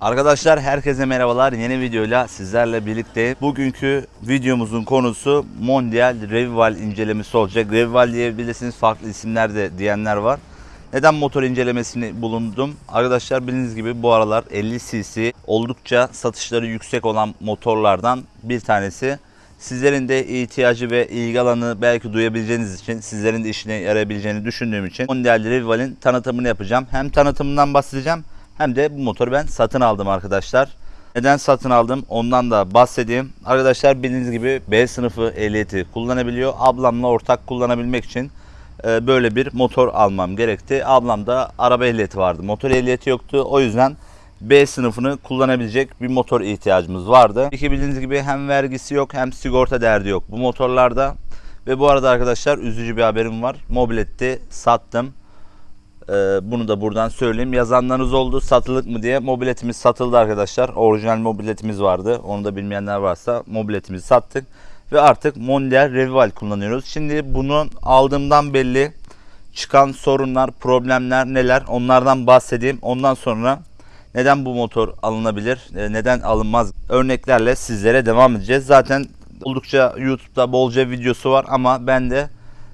Arkadaşlar herkese merhabalar. Yeni videoyla sizlerle birlikteyim. Bugünkü videomuzun konusu Mondial Revival incelemesi olacak. Revival diyebilirsiniz farklı isimler de diyenler var. Neden motor incelemesini bulundum? Arkadaşlar bildiğiniz gibi bu aralar 50 cc oldukça satışları yüksek olan motorlardan bir tanesi. Sizlerin de ihtiyacı ve ilgi alanı belki duyabileceğiniz için, sizlerin de işine yarayabileceğini düşündüğüm için Mondial Revival'in tanıtımını yapacağım. Hem tanıtımından bahsedeceğim hem de bu motoru ben satın aldım arkadaşlar. Neden satın aldım ondan da bahsedeyim. Arkadaşlar bildiğiniz gibi B sınıfı ehliyeti kullanabiliyor. Ablamla ortak kullanabilmek için e, böyle bir motor almam gerekti. Ablamda araba ehliyeti vardı. Motor ehliyeti yoktu. O yüzden B sınıfını kullanabilecek bir motor ihtiyacımız vardı. İki bildiğiniz gibi hem vergisi yok hem sigorta derdi yok bu motorlarda. Ve bu arada arkadaşlar üzücü bir haberim var. Mobiletti sattım. Ee, bunu da buradan söyleyeyim. Yazanlarınız oldu satılık mı diye. Mobiletimiz satıldı arkadaşlar. Orijinal mobiletimiz vardı. Onu da bilmeyenler varsa mobiletimizi sattık. Ve artık Mondial Revival kullanıyoruz. Şimdi bunu aldığımdan belli çıkan sorunlar, problemler neler onlardan bahsedeyim. Ondan sonra neden bu motor alınabilir, e, neden alınmaz örneklerle sizlere devam edeceğiz. Zaten oldukça YouTube'da bolca videosu var ama ben de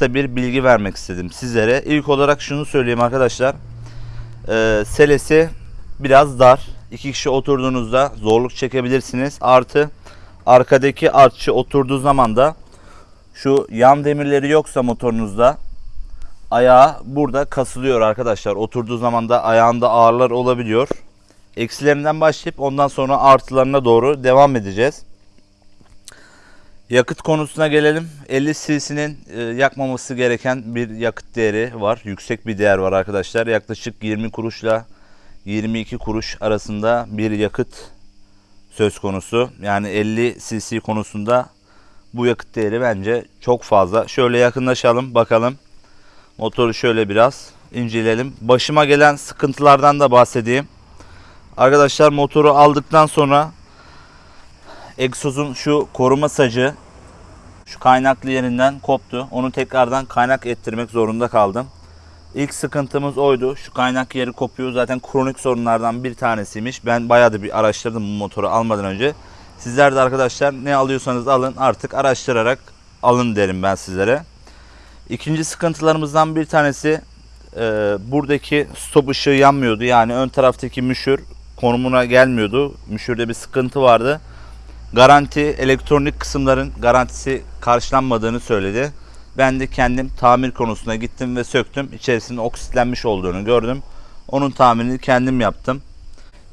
da bir bilgi vermek istedim sizlere. İlk olarak şunu söyleyeyim arkadaşlar. Ee, selesi biraz dar. İki kişi oturduğunuzda zorluk çekebilirsiniz. Artı arkadaki artçı oturduğu zaman da şu yan demirleri yoksa motorunuzda ayağı burada kasılıyor arkadaşlar. Oturduğu zaman da ayağında ağırlar olabiliyor. Eksilerinden başlayıp ondan sonra artılarına doğru devam edeceğiz. Yakıt konusuna gelelim. 50 cc'nin e, yakmaması gereken bir yakıt değeri var. Yüksek bir değer var arkadaşlar. Yaklaşık 20 kuruşla 22 kuruş arasında bir yakıt söz konusu. Yani 50 cc konusunda bu yakıt değeri bence çok fazla. Şöyle yakınlaşalım bakalım. Motoru şöyle biraz inceleyelim. Başıma gelen sıkıntılardan da bahsedeyim. Arkadaşlar motoru aldıktan sonra egzozun şu koruma sacı şu kaynaklı yerinden koptu. Onu tekrardan kaynak ettirmek zorunda kaldım. İlk sıkıntımız oydu. Şu kaynak yeri kopuyor. Zaten kronik sorunlardan bir tanesiymiş. Ben bayağı da bir araştırdım bu motoru almadan önce. Sizler de arkadaşlar ne alıyorsanız alın artık araştırarak alın derim ben sizlere. İkinci sıkıntılarımızdan bir tanesi e, buradaki stop ışığı yanmıyordu. Yani ön taraftaki müşür konumuna gelmiyordu. Müşürde bir sıkıntı vardı. Garanti elektronik kısımların garantisi karşılanmadığını söyledi. Ben de kendim tamir konusuna gittim ve söktüm. İçerisinde oksitlenmiş olduğunu gördüm. Onun tamirini kendim yaptım.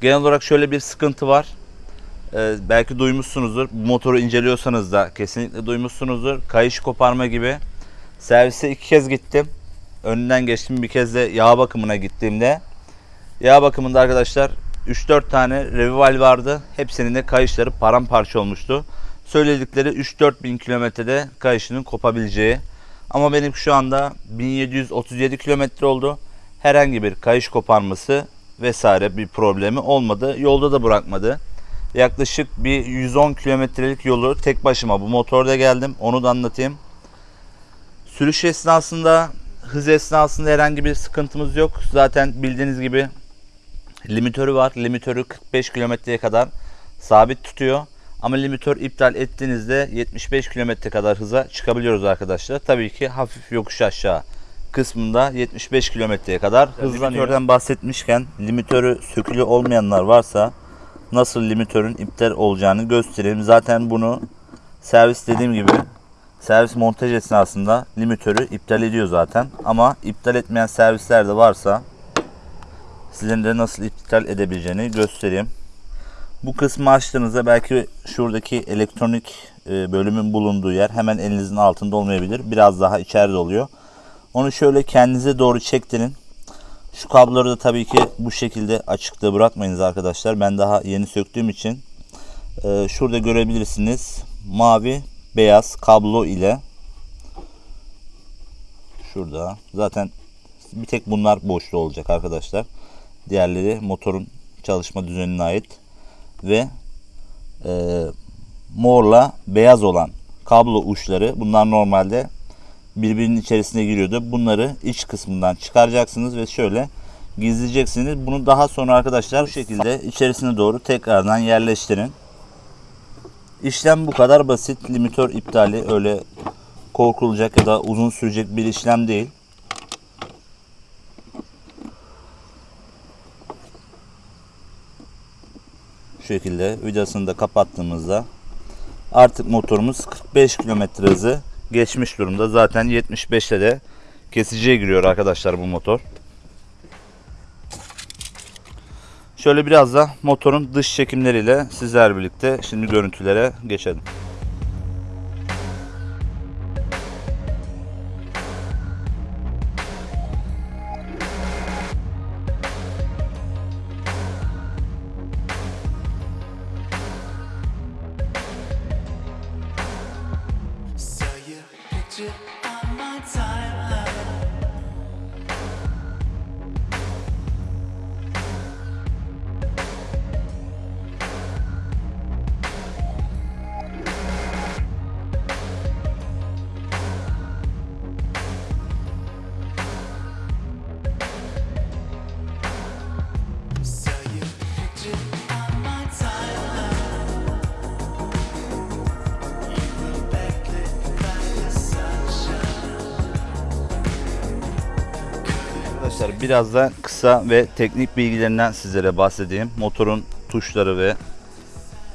Genel olarak şöyle bir sıkıntı var. Ee, belki duymuşsunuzdur. Bu motoru inceliyorsanız da kesinlikle duymuşsunuzdur. Kayış koparma gibi. Servise iki kez gittim. Önünden geçtim bir kez de yağ bakımına gittiğimde. Yağ bakımında arkadaşlar 3-4 tane revival vardı. Hepsinin de kayışları paramparça olmuştu. Söyledikleri 3-4 bin kilometrede kayışının kopabileceği. Ama benim şu anda 1737 kilometre oldu. Herhangi bir kayış koparması vesaire bir problemi olmadı. Yolda da bırakmadı. Yaklaşık bir 110 kilometrelik yolu tek başıma bu motorda geldim. Onu da anlatayım. Sürüş esnasında, hız esnasında herhangi bir sıkıntımız yok. Zaten bildiğiniz gibi limitörü var. Limitörü 45 kilometreye kadar sabit tutuyor. Ama limitör iptal ettiğinizde 75 kilometre kadar hıza çıkabiliyoruz arkadaşlar. Tabii ki hafif yokuş aşağı kısmında 75 kilometreye kadar hızlanıyor. Limitörden bahsetmişken limitörü sökülü olmayanlar varsa nasıl limitörün iptal olacağını göstereyim. Zaten bunu servis dediğim gibi servis montaj esnasında limitörü iptal ediyor zaten. Ama iptal etmeyen servisler de varsa sizin de nasıl iptal edebileceğini göstereyim. Bu kısmı açtığınızda belki şuradaki elektronik e, bölümün bulunduğu yer hemen elinizin altında olmayabilir. Biraz daha içeride oluyor. Onu şöyle kendinize doğru çektirin. Şu kabloları da tabii ki bu şekilde açıkta bırakmayınız arkadaşlar. Ben daha yeni söktüğüm için. E, şurada görebilirsiniz. Mavi beyaz kablo ile şurada zaten bir tek bunlar boşlu olacak arkadaşlar. Diğerleri motorun çalışma düzenine ait ve e, morla beyaz olan kablo uçları bunlar normalde birbirinin içerisine giriyordu. Bunları iç kısmından çıkaracaksınız ve şöyle gizleyeceksiniz. Bunu daha sonra arkadaşlar bu şekilde içerisine doğru tekrardan yerleştirin. İşlem bu kadar basit. Limitör iptali öyle korkulacak ya da uzun sürecek bir işlem değil. Şu şekilde vidasını da kapattığımızda artık motorumuz 45 km hızı geçmiş durumda. Zaten 75'te de kesiciye giriyor arkadaşlar bu motor. Şöyle biraz da motorun dış çekimleriyle sizler birlikte şimdi görüntülere geçelim. Biraz da kısa ve teknik bilgilerinden sizlere bahsedeyim. Motorun tuşları ve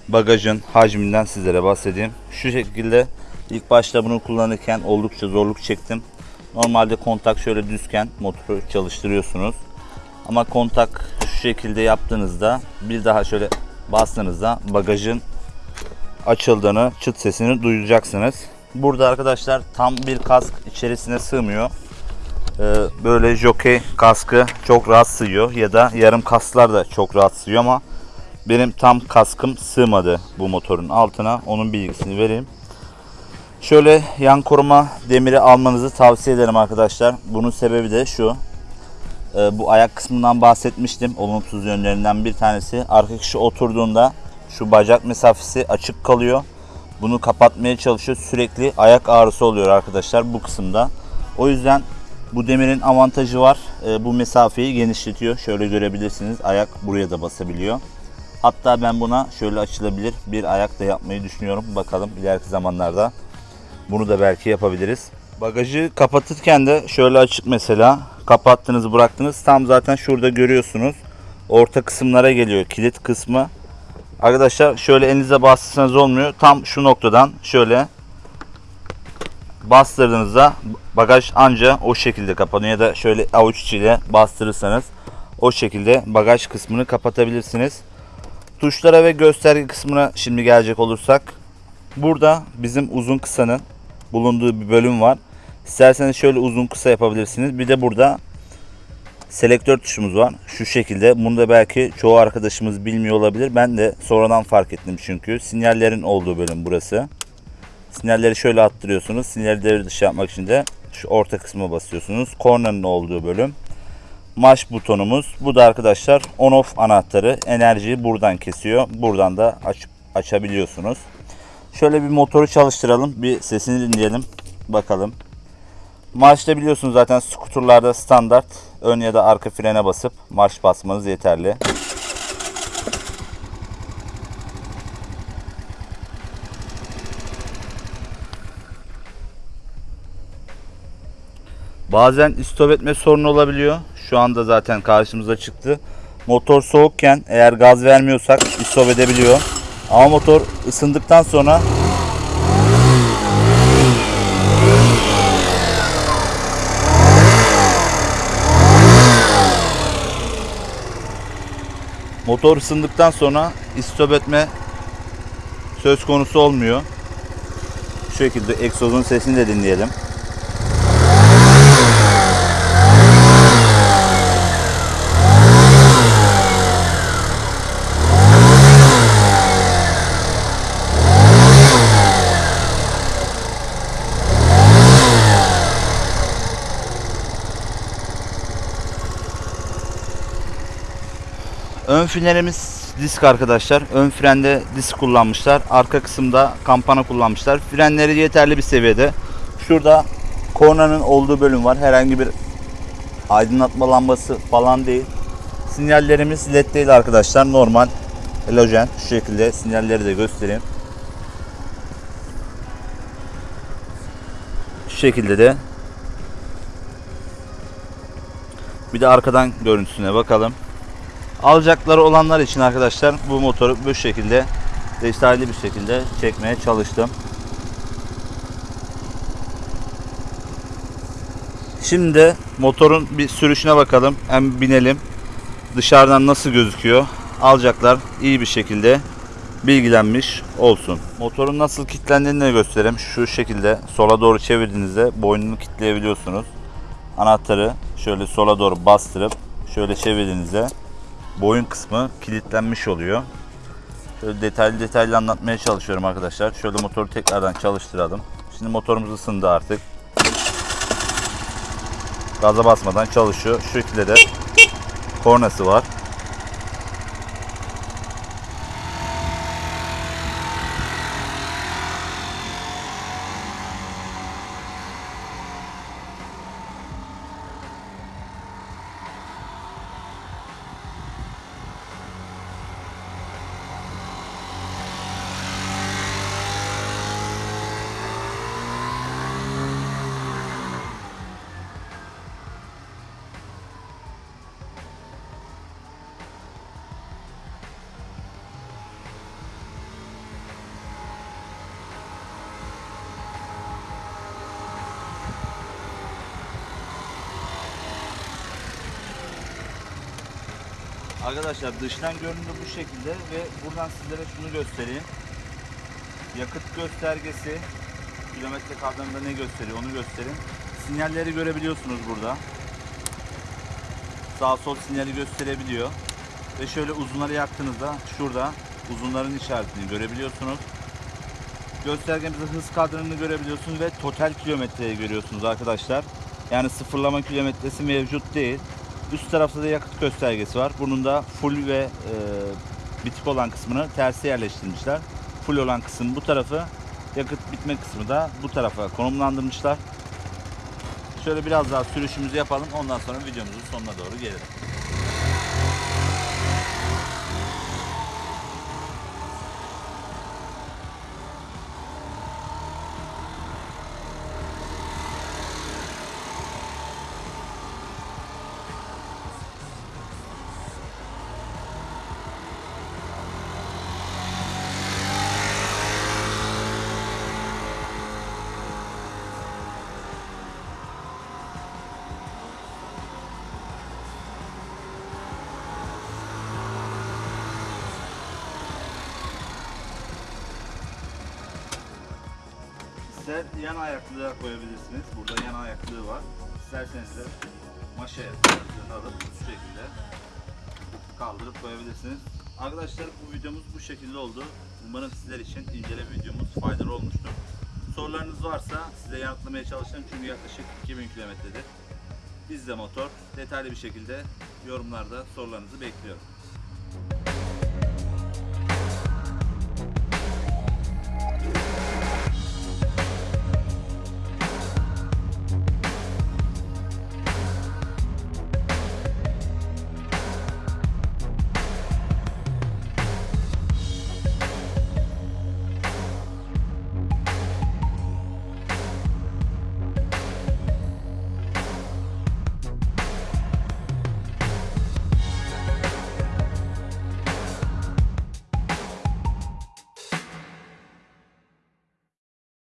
bagajın hacminden sizlere bahsedeyim. Şu şekilde ilk başta bunu kullanırken oldukça zorluk çektim. Normalde kontak şöyle düzken motoru çalıştırıyorsunuz. Ama kontak şu şekilde yaptığınızda bir daha şöyle bastığınızda bagajın açıldığını, çıt sesini duyacaksınız. Burada arkadaşlar tam bir kask içerisine sığmıyor. Ee, böyle jockey kaskı çok rahat sığıyor ya da yarım kasklar da çok rahat sığıyor ama benim tam kaskım sığmadı bu motorun altına. Onun bilgisini vereyim. Şöyle yan koruma demiri almanızı tavsiye ederim arkadaşlar. Bunun sebebi de şu. Ee, bu ayak kısmından bahsetmiştim. Olumsuz yönlerinden bir tanesi. Arka kişi oturduğunda şu bacak mesafesi açık kalıyor. Bunu kapatmaya çalışıyor. Sürekli ayak ağrısı oluyor arkadaşlar bu kısımda. O yüzden bu demirin avantajı var. Ee, bu mesafeyi genişletiyor. Şöyle görebilirsiniz. Ayak buraya da basabiliyor. Hatta ben buna şöyle açılabilir bir ayak da yapmayı düşünüyorum. Bakalım ileriki zamanlarda bunu da belki yapabiliriz. Bagajı kapatırken de şöyle açık mesela. Kapattınız bıraktınız. Tam zaten şurada görüyorsunuz. Orta kısımlara geliyor kilit kısmı. Arkadaşlar şöyle elinize bastırsanız olmuyor. Tam şu noktadan şöyle bastırdığınızda bagaj anca o şekilde kapanıyor ya da şöyle avuç içiyle bastırırsanız o şekilde bagaj kısmını kapatabilirsiniz. Tuşlara ve gösterge kısmına şimdi gelecek olursak burada bizim uzun kısanın bulunduğu bir bölüm var. İsterseniz şöyle uzun kısa yapabilirsiniz. Bir de burada selektör tuşumuz var. Şu şekilde. Bunu da belki çoğu arkadaşımız bilmiyor olabilir. Ben de sonradan fark ettim çünkü. Sinyallerin olduğu bölüm burası. Sinyalleri şöyle attırıyorsunuz. Sinyalleri dışı yapmak için de şu orta kısma basıyorsunuz. Kornanın olduğu bölüm. Marş butonumuz. Bu da arkadaşlar on off anahtarı. Enerjiyi buradan kesiyor. Buradan da açıp açabiliyorsunuz. Şöyle bir motoru çalıştıralım. Bir sesini dinleyelim. Bakalım. Marşta biliyorsunuz zaten skuturlarda standart ön ya da arka frene basıp marş basmanız yeterli. Bazen istop etme sorunu olabiliyor. Şu anda zaten karşımıza çıktı. Motor soğukken eğer gaz vermiyorsak istop edebiliyor. Ama motor ısındıktan sonra motor ısındıktan sonra istop etme söz konusu olmuyor. Şu şekilde egzozun sesini de dinleyelim. Ön frenlerimiz disk arkadaşlar. Ön frende disk kullanmışlar. Arka kısımda kampana kullanmışlar. Frenleri yeterli bir seviyede. Şurada kornanın olduğu bölüm var. Herhangi bir aydınlatma lambası falan değil. Sinyallerimiz led değil arkadaşlar. Normal halojen. Şu şekilde sinyalleri de göstereyim. Şu şekilde de bir de arkadan görüntüsüne bakalım. Alacakları olanlar için arkadaşlar bu motoru bu şekilde detaylı bir şekilde çekmeye çalıştım. Şimdi motorun bir sürüşüne bakalım. Hem binelim. Dışarıdan nasıl gözüküyor? Alacaklar iyi bir şekilde bilgilenmiş olsun. Motorun nasıl kilitlendiğini de göstereyim. Şu şekilde sola doğru çevirdiğinizde boynunu kilitleyebiliyorsunuz. Anahtarı şöyle sola doğru bastırıp şöyle çevirdiğinizde boyun kısmı kilitlenmiş oluyor. Şöyle detaylı detaylı anlatmaya çalışıyorum arkadaşlar. Şöyle motoru tekrardan çalıştıralım. Şimdi motorumuz ısındı artık. Gaza basmadan çalışıyor. Şu de kornası var. Arkadaşlar dıştan görünümü bu şekilde ve buradan sizlere şunu göstereyim. Yakıt göstergesi kilometre kadranında ne gösteriyor onu göstereyim. Sinyalleri görebiliyorsunuz burada. Sağ sol sinyali gösterebiliyor. Ve şöyle uzunları yaktığınızda şurada uzunların işaretini görebiliyorsunuz. Göstergemizde hız kadranını görebiliyorsunuz ve total kilometreyi görüyorsunuz arkadaşlar. Yani sıfırlama kilometresi mevcut değil. Üst tarafta da yakıt göstergesi var. Bunun da full ve e, bitik olan kısmını terse yerleştirmişler. Full olan kısım bu tarafı, yakıt bitme kısmı da bu tarafa konumlandırmışlar. Şöyle biraz daha sürüşümüzü yapalım. Ondan sonra videomuzun sonuna doğru gelelim. İster yan ayaklığa koyabilirsiniz. Burada yan ayaklığı var. İsterseniz de maşa ayaklarını alıp şu şekilde kaldırıp koyabilirsiniz. Arkadaşlar bu videomuz bu şekilde oldu. Umarım sizler için inceleme videomuz faydalı olmuştur. Sorularınız varsa size yanıtlamaya çalışacağım çünkü yaklaşık 2000 kilometredir. Bizde motor detaylı bir şekilde yorumlarda sorularınızı bekliyorum.